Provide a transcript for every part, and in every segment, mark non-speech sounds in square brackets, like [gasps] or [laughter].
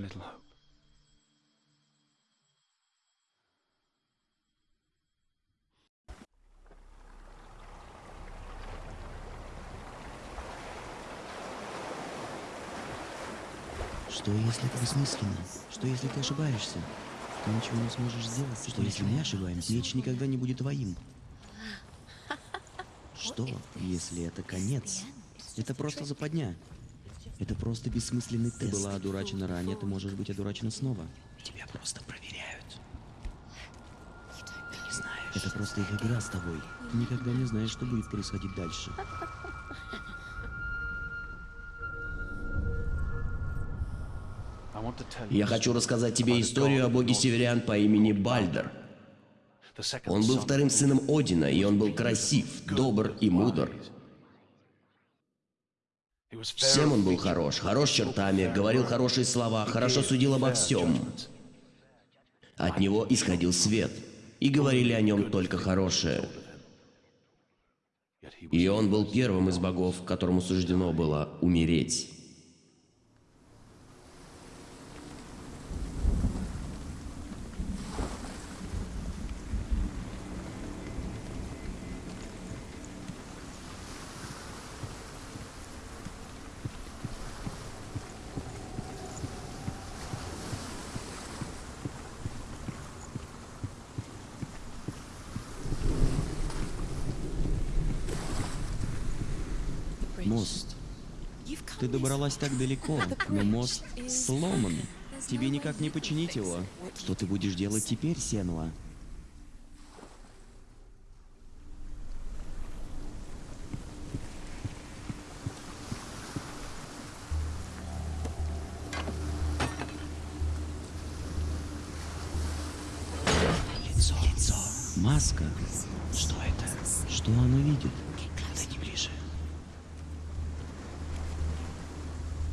little hope. Что если это бессмысленно? Что если ты ошибаешься? Ты ничего не сможешь сделать. Что если мы ошибаемся? Меч никогда не будет твоим. Что, если это конец? Это просто западня. Это просто бессмысленный тест. Ты была одурачена ранее, ты можешь быть одурачена снова. Тебя просто проверяют. Ты не знаешь. Это просто их игра с тобой. Ты никогда не знаешь, что будет происходить дальше. Я хочу рассказать тебе историю о боге северян по имени Бальдер. Он был вторым сыном Одина, и он был красив, добр и мудр. Всем он был хорош, хорош чертами, говорил хорошие слова, хорошо судил обо всем. От него исходил свет, и говорили о нем только хорошее. И он был первым из богов, которому суждено было умереть. Мост. Ты добралась так далеко, но мост сломан. Тебе никак не починить его. Что ты будешь делать теперь, Сенва? Лицо, лицо. Маска. Что это? Что оно видит? Подойди ближе.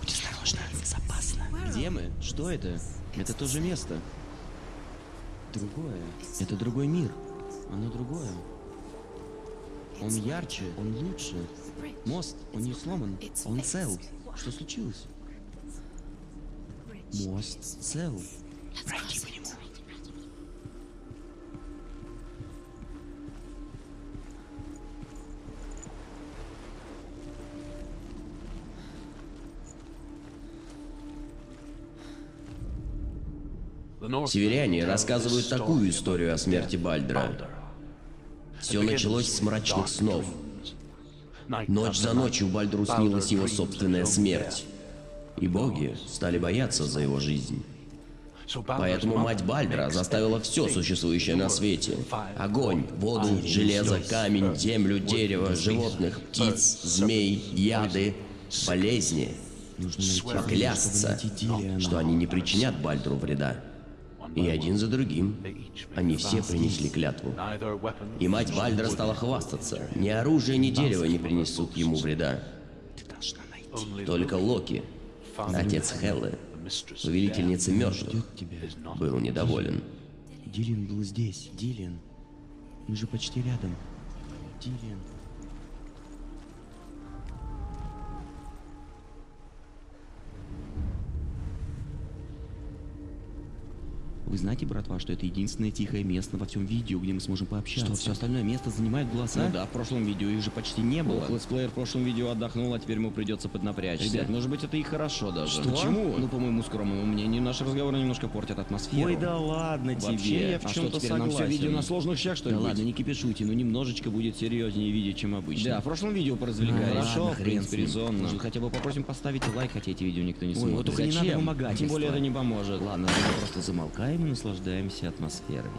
Будь осторожна, безопасно. Где мы? Что это? Это то же место. Другое. Это другой мир. Оно другое. Он ярче, он лучше. Мост, он не сломан, он цел. Что случилось? Мост цел. Пройди Северяне рассказывают такую историю о смерти. Balder. Все началось с мрачных снов. Ночь за ночью Бальдеру Balder снилась его собственная смерть. И боги стали бояться за его жизнь. Поэтому мать Бальдера makes заставила все существующее на свете. Огонь, воду, железо, камень, землю, дерево, животных, птиц, змей, яды, болезни. Поклясться, что они не причинят Бальдеру вреда. И один за другим они все принесли клятву. И мать Бальдера стала хвастаться. Ни оружие, ни дерево не принесут ему вреда. Только Локи, отец Хеллы, повелительницы мертвых, был недоволен. Дилиан был здесь. Дилиан. Мы же почти рядом. Дилиан. Вы знаете, братва, что это единственное тихое место во всем видео, где мы сможем пообщаться? Что, все остальное место занимает голоса? Ну да, в прошлом видео их же почти не было. Ох, Летсплеер в прошлом видео отдохнул, а теперь ему придется поднапрячься. Ребят, может быть это и хорошо даже. Что? Почему? Ну, по моему скромному мнению, наши разговоры немножко портят атмосферу. Ой, да ладно тебе. Вообще, я в а что, чем-то теперь нам все видео на сложных щах, что ли, Да ладно, не кипишуйте, но немножечко будет серьезнее видео, чем обычно. Да, в прошлом видео поразвлекались. Ну, Хорошо, в принципе, резонно. Может, хотя бы попросим поставить лайк, хотя эти видео никто не смотрит. вот только не надо Зачем? вымогательства. Тем более это не поможет. Ладно, просто замолкаем и наслаждаемся атмосферой.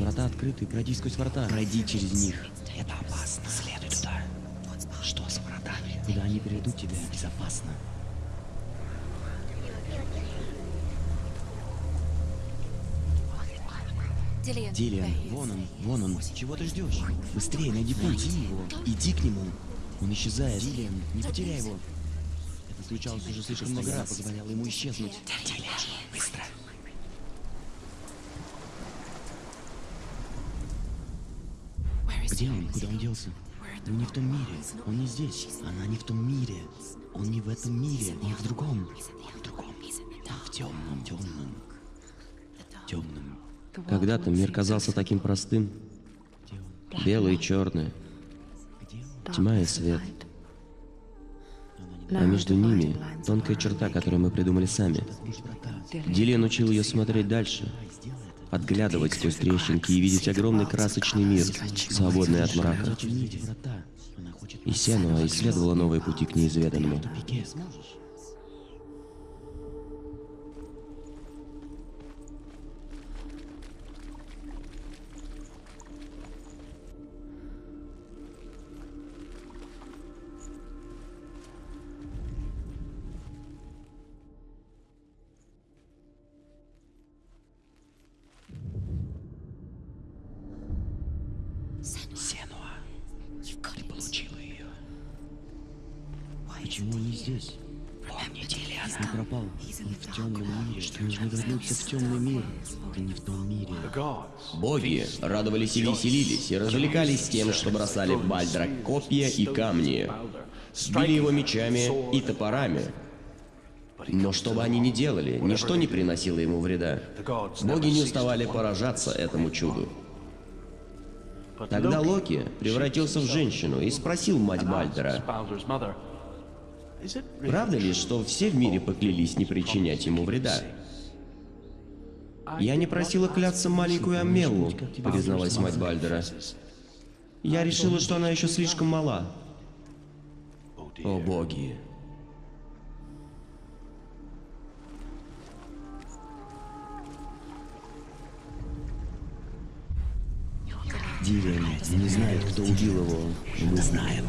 Врата открыты, пройди сквозь врата. Пройди через них. Это опасно. Следуй туда. Что с вратами? Куда они приведут тебя? Безопасно. Дилиан, вон он, вон он. Чего ты ждешь? Быстрее, найди путь. Найди его. Иди к нему. Он исчезает. Дилиан, не потеряй его. Это случалось уже слишком много раз. позволяло ему исчезнуть. Быстро. Где он? Куда он делся? Он не в том мире. Он не здесь. Она не в том мире. Он не в этом мире. Не в другом. В другом. В темном, темном. Темном. Когда-то мир казался таким простым. Белое и черное. Тьма и свет. А между ними тонкая черта, которую мы придумали сами. Дилиан учил ее смотреть дальше, отглядывать сквозь трещинки и видеть огромный красочный мир, свободный от мрака. И Сенуа исследовала новые пути к неизведанному. Почему он не здесь? Помни, Дилиана. Он пропал. Он в темном мире. Нужно вернуться в темный мир. Ты не в том мире. Боги радовались и веселились, и развлекались тем, что бросали в Бальдра копья и камни, били его мечами и топорами. Но что бы они ни делали, ничто не приносило ему вреда. Боги не уставали поражаться этому чуду. Тогда Локи превратился в женщину и спросил мать Бальдера, правда ли, что все в мире поклялись не причинять ему вреда? Я не просила кляться маленькую Амеллу, призналась мать Бальдера. Я решила, что она еще слишком мала. О боги. Дилиан не знает, кто убил его. Мы знаем.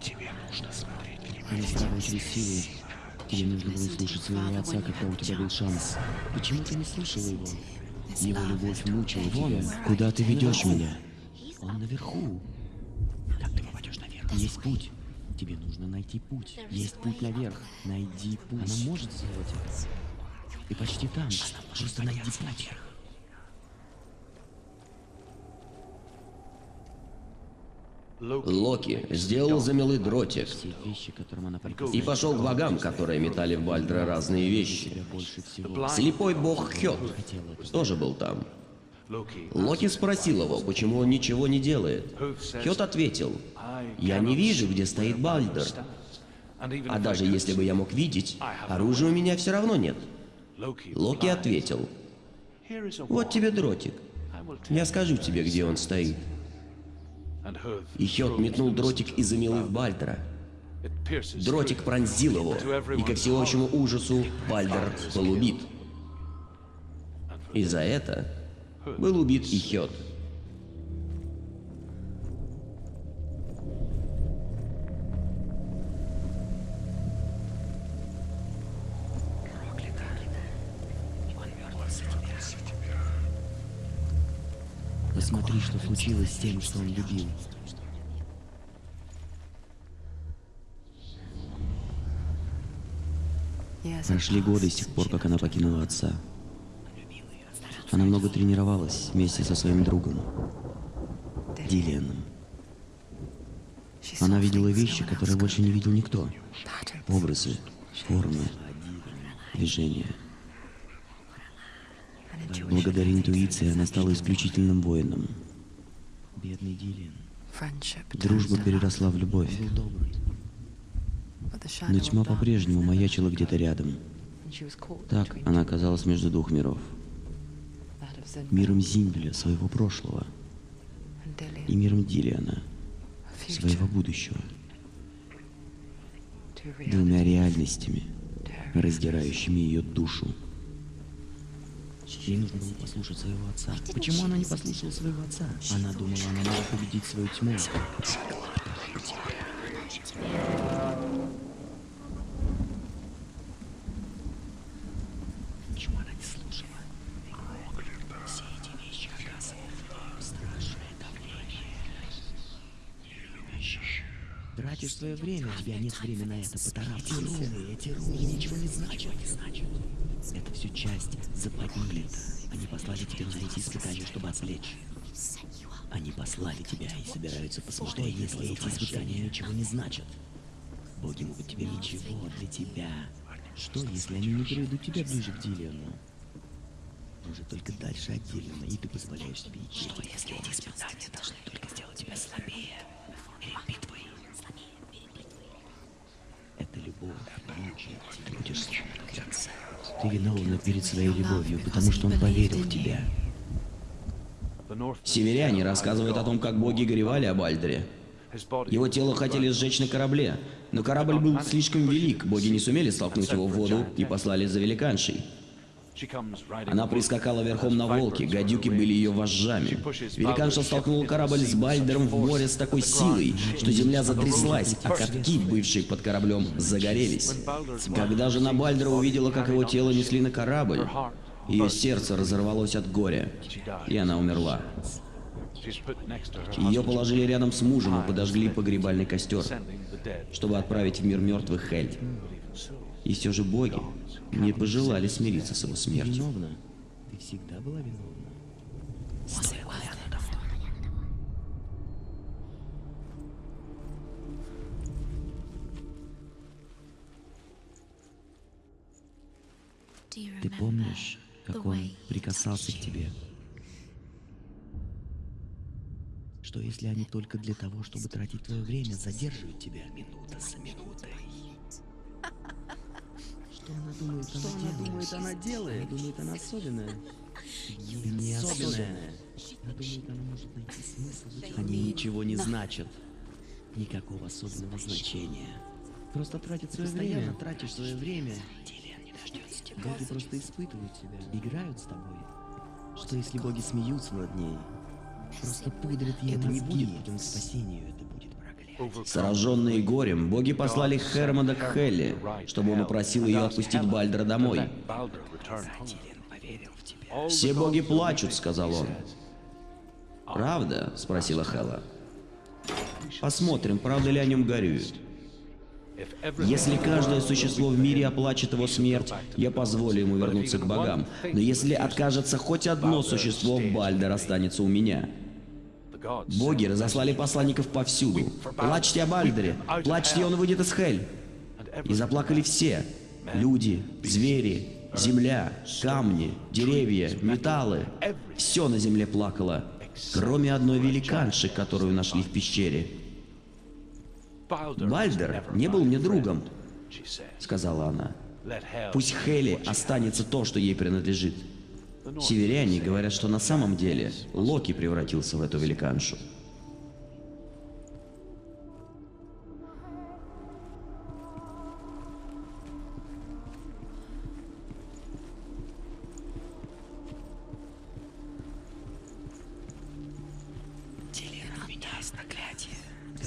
Тебе нужно смотреть Они через силу. Тебе нужно было слушать своего отца, когда у тебя был шанс. Почему ты не слышала его? Его любовь мучила тебя. Куда ты ведешь меня? Он наверху. Как ты попадешь наверх? Есть путь. Тебе нужно найти путь. Есть путь наверх. Найди путь. Она может сделать это. Ты почти там. Просто найди путь. Локи сделал замелый дротик и пошел к богам, которые метали в Бальдра разные вещи. Слепой бог Хёд это. тоже был там. Локи спросил его, почему он ничего не делает. Хёд ответил, «Я не вижу, где стоит Бальдер. А даже если бы я мог видеть, оружия у меня все равно нет». Локи ответил, «Вот тебе дротик. Я скажу тебе, где он стоит». И метнул дротик из замелы в Бальдера. Дротик пронзил его, и ко всеобщему ужасу Бальдер был убит. И за это был убит и. Случилось с тем, что он любил. Прошли годы с тех пор, как она покинула отца. Она много тренировалась вместе со своим другом, Дилианом. Она видела вещи, которые больше не видел никто. Образы, формы, движения. Благодаря интуиции она стала исключительным воином. Бедный Дилиан. Дружба переросла в любовь. Но тьма по-прежнему маячила где-то рядом. Так она оказалась между двух миров. Миром Зингля, своего прошлого, и миром Дилиана, своего будущего. Двумя реальностями, раздирающими ее душу. Ей нужно было послушать своего отца. Почему она не послушала своего отца? Она думала, она может победить свою тьму. Почему она не слушала? Все эти вещи оказывают страшное давление. Тратишь свое время, у тебя нет времени на это, поторапливайся. Эти руны, эти руны ничего не значат. Это все часть западни. Они послали тебя на эти испытания, чтобы отвлечь. Они послали тебя и собираются посмотреть, что если эти испытания ничего не значат. Боги могут тебе ничего для тебя. Что, если они не приведут тебя ближе к Дилиану? Может, только дальше от Дилиана, и ты позволяешь себе идти. Что, если эти испытания должны только сделать тебя слабее? Перед битвой? Это любовь, мучает, ты будешь. Ты виновна перед своей любовью, потому что он поверил в тебя. Северяне рассказывают о том, как боги горевали об Альдере. Его тело хотели сжечь на корабле, но корабль был слишком велик, боги не сумели столкнуть его в воду и послали за великаншей. Она прискакала верхом на волке, гадюки были ее вожжами. Великанша столкнула корабль с Бальдером в море с такой силой, что земля затряслась, а катки, бывшие под кораблем, загорелись. Когда жена Бальдера увидела, как его тело несли на корабль, ее сердце разорвалось от горя, и она умерла. Ее положили рядом с мужем и подожгли погребальный костер, чтобы отправить в мир мертвых Хель. И все же боги не пожелали смириться с его смертью. Виновна. Ты всегда была виновна. Ты помнишь, как он прикасался к тебе? Что если они только для того, чтобы тратить твое время, задерживают тебя минута за минутой? Что она думает, что она думает, она делает? Она думает, она особенная. Не особенная. Она думает, она может найти смысл Они ничего не значат. Никакого особенного значения. Просто тратят свое время. Постоянно тратишь свое время. Боги просто испытывают тебя, играют с тобой. Что если боги смеются над ней? Просто пудрят ей Это не будет путем к спасению, это будет. Сраженные горем, боги послали Хермода к Хелле, чтобы он упросил ее отпустить Бальдера домой. «Все боги плачут», — сказал он. «Правда?» — спросила Хела. «Посмотрим, правда ли о нем горюют. Если каждое существо в мире оплачет его смерть, я позволю ему вернуться к богам. Но если откажется хоть одно существо, Бальдер останется у меня». Боги разослали посланников повсюду. «Плачьте о Бальдере! Плачьте, он выйдет из Хель!» И заплакали все. Люди, звери, земля, камни, деревья, металлы. Все на земле плакало, кроме одной великанши, которую нашли в пещере. «Бальдер не был мне другом», сказала она. «Пусть Хели останется то, что ей принадлежит». Северяне говорят, что на самом деле Локи превратился в эту великаншу.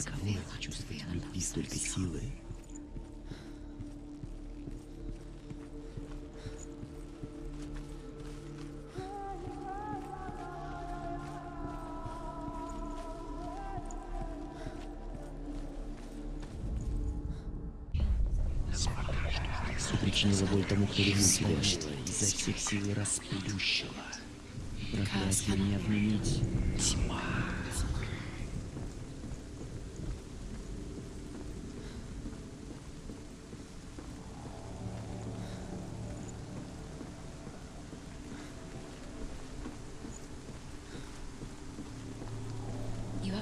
Каково чувствовать любви столько силы? Тебя. Изо всех сил расплющила. Проклятие не отменить. Тьма.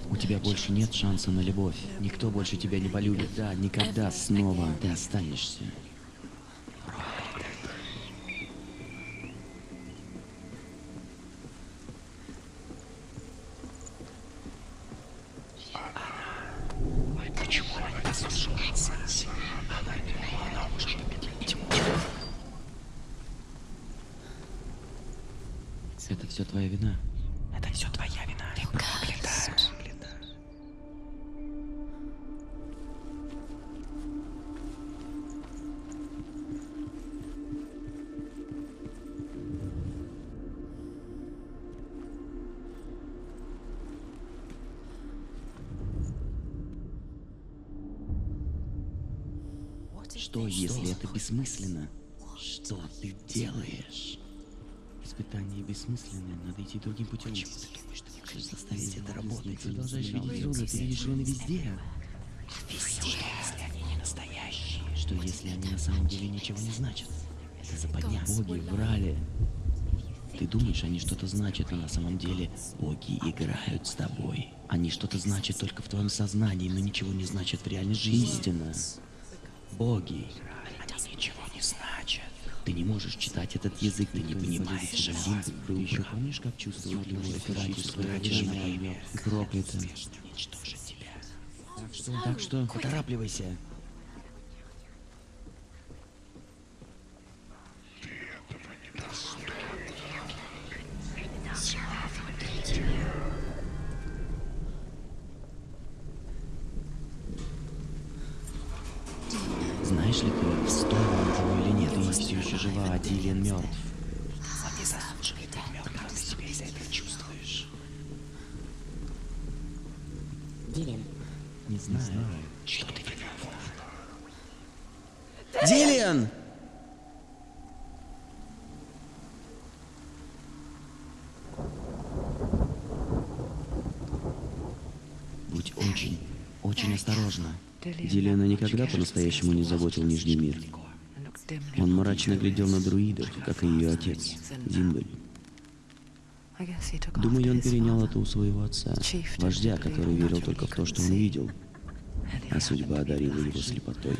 У тебя больше нет шанса на любовь. Никто больше тебя не полюбит. Да, никогда снова ты останешься. Почему она не послушалась? Она думала, она может победить тьму. Все твоя вина. Это все твоя вина. Ты проклята. Что, если это бессмысленно? Что ты делаешь? Испытание бессмысленное, надо идти другим путем. Почему ты думаешь, что не можешь заставить это работать? Ты продолжаешь видеть руны, ты видишь руны везде. Везде. Что, если они не настоящие? Что, если они на самом деле ничего не значат? Это западня. Боги врали. Ты думаешь, они что-то значат, но на самом деле боги играют с тобой. Они что-то значат только в твоем сознании, но ничего не значат в реальной жизни. Истина. Боги. Они ничего. Ты не можешь читать этот язык, ты не понимаешь. Был еще помнишь, как чувствовал предательство и проклято. Уничтожить тебя. Так что, так что, поторапливайся. А Дилиан мертв. Он не заслуживает быть мертвым, ты себя из-за этого чувствуешь. Дилиан, Не знаю, что ты. Дилиан! Будь очень, очень осторожна. Дилиана никогда по-настоящему не заботил Нижний мир. Он мрачно глядел на друидов, как и ее отец, Димбель. Думаю, он перенял это у своего отца, вождя, который верил только в то, что он видел, а судьба одарила его слепотой.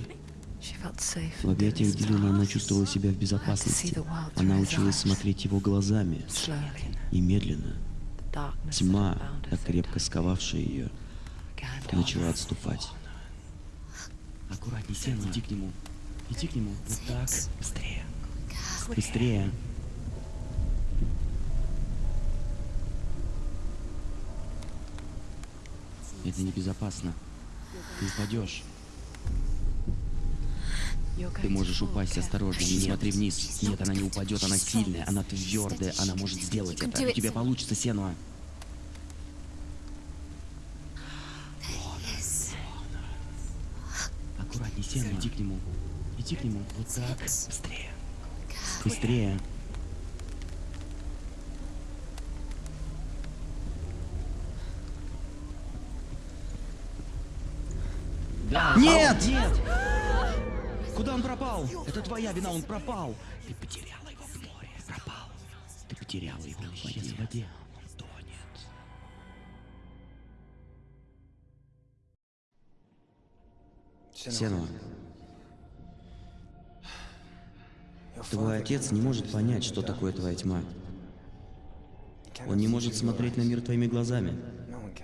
В объятиях Дилана она чувствовала себя в безопасности. Она училась смотреть его глазами, и медленно, тьма, так крепко сковавшая ее, начала отступать. Аккуратней, Сена, иди к нему. Иди к нему. Вот так. Быстрее. Быстрее. Это небезопасно. Ты упадешь. Ты можешь упасть осторожно, не смотри вниз. Нет, она не упадет, она сильная, она твердая, она может сделать это. У тебя получится, Сенуа. Аккуратней, Сенуа, иди к нему. Так. Быстрее. Быстрее. Нет! Нет! [gasps] Куда он пропал? Это твоя вина, он пропал. Ты потеряла его в море. Пропал. Ты потеряла его в воде. в воде. Он тонет. Сенуа. Твой отец не может понять, что такое твоя тьма. Он не может смотреть на мир твоими глазами.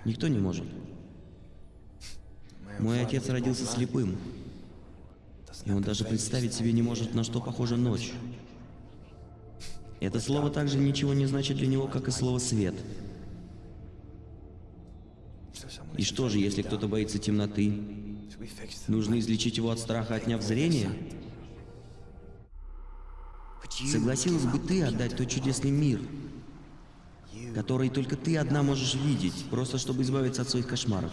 Никто не может. Мой отец родился слепым. И он даже представить себе не может, на что похожа ночь. Это слово также ничего не значит для него, как и слово «свет». И что же, если кто-то боится темноты? Нужно излечить его от страха, отняв зрение? Согласилась бы ты отдать тот чудесный мир, который только ты одна можешь видеть, просто чтобы избавиться от своих кошмаров?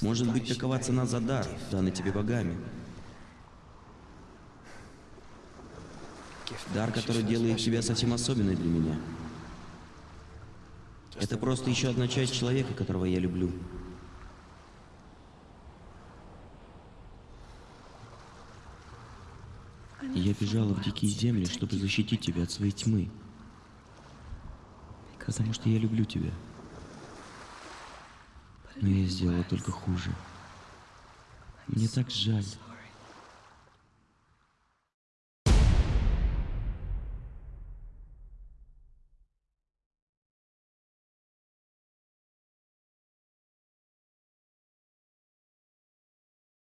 Может быть, такова цена за дар, данный тебе богами. Дар, который делает тебя совсем особенной для меня. Это просто еще одна часть человека, которого я люблю. И я бежала в дикие земли, чтобы защитить тебя от своей тьмы. Потому что я люблю тебя. Но я сделала только хуже. Мне так жаль.